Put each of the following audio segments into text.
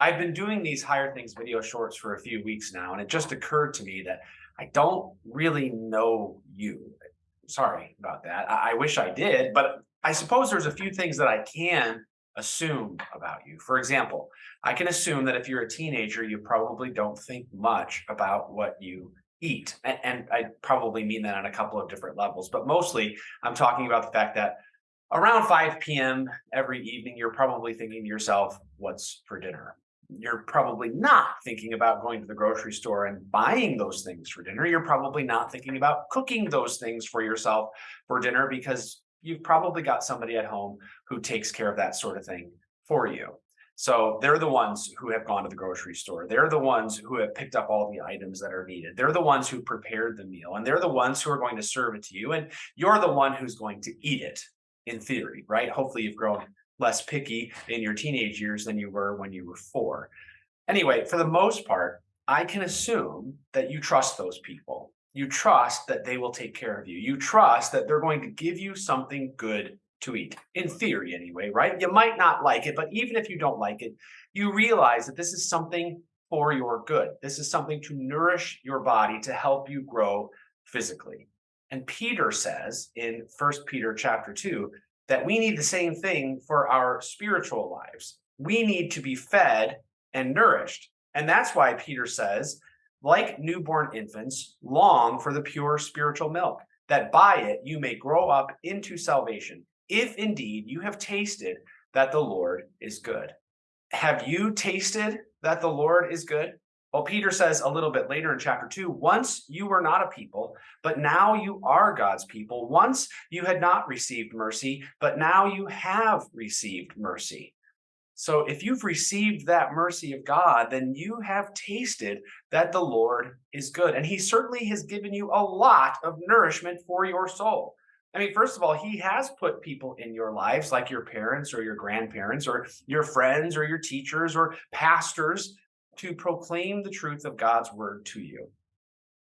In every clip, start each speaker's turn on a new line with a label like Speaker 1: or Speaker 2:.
Speaker 1: I've been doing these higher things video shorts for a few weeks now, and it just occurred to me that I don't really know you. Sorry about that. I, I wish I did, but I suppose there's a few things that I can assume about you. For example, I can assume that if you're a teenager, you probably don't think much about what you eat. And, and I probably mean that on a couple of different levels, but mostly I'm talking about the fact that around 5 p.m. every evening, you're probably thinking to yourself, what's for dinner? You're probably not thinking about going to the grocery store and buying those things for dinner. You're probably not thinking about cooking those things for yourself for dinner because you've probably got somebody at home who takes care of that sort of thing for you. So they're the ones who have gone to the grocery store. They're the ones who have picked up all the items that are needed. They're the ones who prepared the meal and they're the ones who are going to serve it to you. And you're the one who's going to eat it in theory, right? Hopefully you've grown less picky in your teenage years than you were when you were four. Anyway, for the most part, I can assume that you trust those people. You trust that they will take care of you. You trust that they're going to give you something good to eat, in theory anyway, right? You might not like it, but even if you don't like it, you realize that this is something for your good. This is something to nourish your body to help you grow physically. And Peter says in First Peter chapter 2 that we need the same thing for our spiritual lives. We need to be fed and nourished. And that's why Peter says, like newborn infants, long for the pure spiritual milk, that by it you may grow up into salvation, if indeed you have tasted that the Lord is good. Have you tasted that the Lord is good? Well, Peter says a little bit later in chapter 2, once you were not a people, but now you are God's people. Once you had not received mercy, but now you have received mercy. So if you've received that mercy of God, then you have tasted that the Lord is good. And he certainly has given you a lot of nourishment for your soul. I mean, first of all, he has put people in your lives like your parents or your grandparents or your friends or your teachers or pastors to proclaim the truth of God's word to you.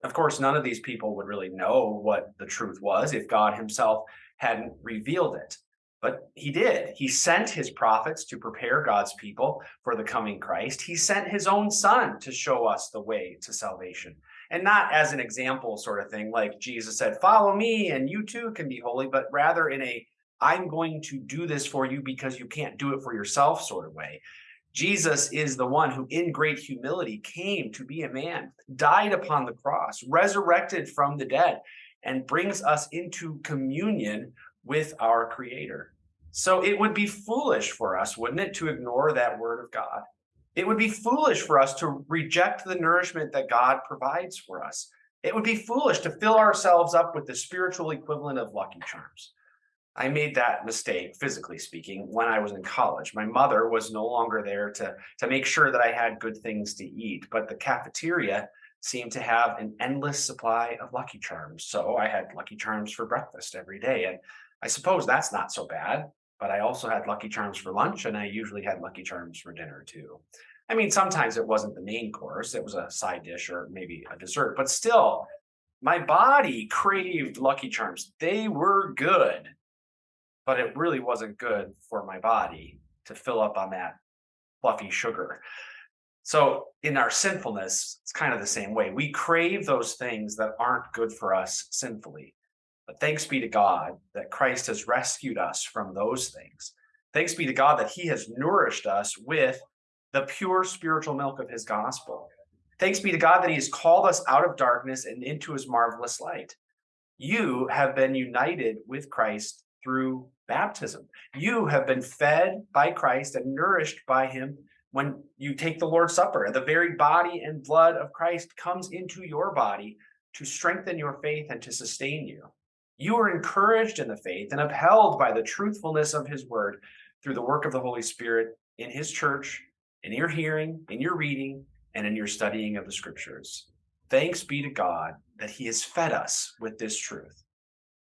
Speaker 1: Of course, none of these people would really know what the truth was if God himself hadn't revealed it. But he did. He sent his prophets to prepare God's people for the coming Christ. He sent his own son to show us the way to salvation. And not as an example sort of thing, like Jesus said, follow me and you too can be holy, but rather in a, I'm going to do this for you because you can't do it for yourself sort of way. Jesus is the one who in great humility came to be a man, died upon the cross, resurrected from the dead, and brings us into communion with our creator. So it would be foolish for us, wouldn't it, to ignore that word of God? It would be foolish for us to reject the nourishment that God provides for us. It would be foolish to fill ourselves up with the spiritual equivalent of Lucky Charms. I made that mistake, physically speaking, when I was in college. My mother was no longer there to, to make sure that I had good things to eat, but the cafeteria seemed to have an endless supply of Lucky Charms. So I had Lucky Charms for breakfast every day. And I suppose that's not so bad, but I also had Lucky Charms for lunch and I usually had Lucky Charms for dinner too. I mean, sometimes it wasn't the main course, it was a side dish or maybe a dessert, but still, my body craved Lucky Charms. They were good but it really wasn't good for my body to fill up on that fluffy sugar. So in our sinfulness, it's kind of the same way. We crave those things that aren't good for us sinfully. But thanks be to God that Christ has rescued us from those things. Thanks be to God that he has nourished us with the pure spiritual milk of his gospel. Thanks be to God that he has called us out of darkness and into his marvelous light. You have been united with Christ through baptism. You have been fed by Christ and nourished by him when you take the Lord's Supper. The very body and blood of Christ comes into your body to strengthen your faith and to sustain you. You are encouraged in the faith and upheld by the truthfulness of his word through the work of the Holy Spirit in his church, in your hearing, in your reading, and in your studying of the scriptures. Thanks be to God that he has fed us with this truth.